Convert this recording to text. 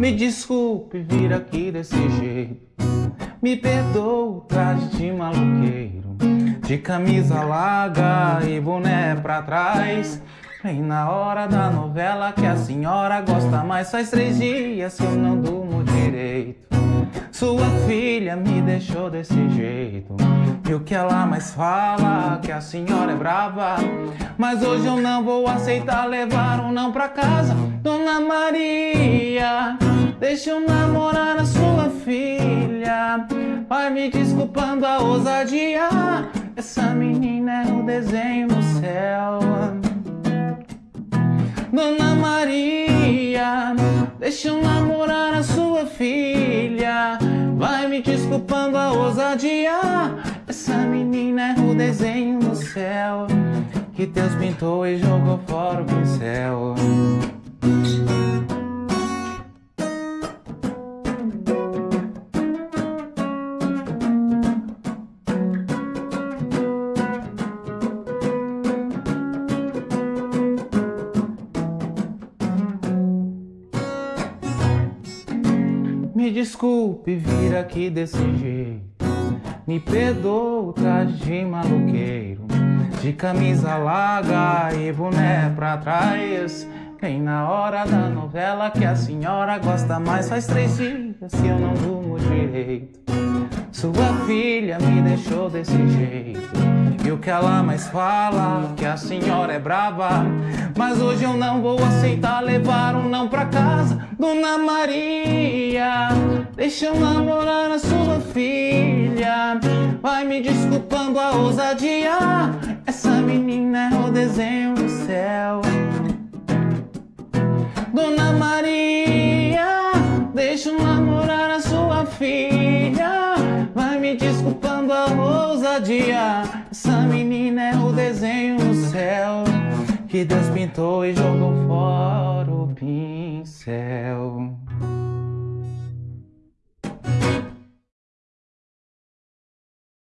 Me desculpe vir aqui desse jeito. Me perdoa o traje de maluqueiro. De camisa larga e boné pra trás. Vem na hora da novela que a senhora gosta mais. Faz três dias que eu não durmo direito. Sua filha me deixou desse jeito. E o que ela mais fala? Que a senhora é brava. Mas hoje eu não vou aceitar levar um não pra casa. Dona Maria, deixa eu namorar a sua filha. Vai me desculpando a ousadia. Essa menina é o desenho no céu. Dona Maria, deixa eu namorar desculpando a ousadia. Essa menina é o desenho no céu que Deus pintou e jogou fora o pincel. Me desculpe vir aqui desse jeito. Me perdoa o traje de maluqueiro. De camisa larga e boné pra trás. Vem na hora da novela que a senhora gosta mais. Faz três dias que eu não durmo direito. Sua filha me deixou desse jeito. E o que ela mais fala? Que a senhora é brava. Mas hoje eu não vou aceitar levar um não pra casa. Dona Maria, deixa eu namorar a sua filha. Vai me desculpando a ousadia. Essa menina é o desenho do céu. Dona Maria, ousadia. Essa menina é o desenho no céu que Deus pintou e jogou fora o pincel.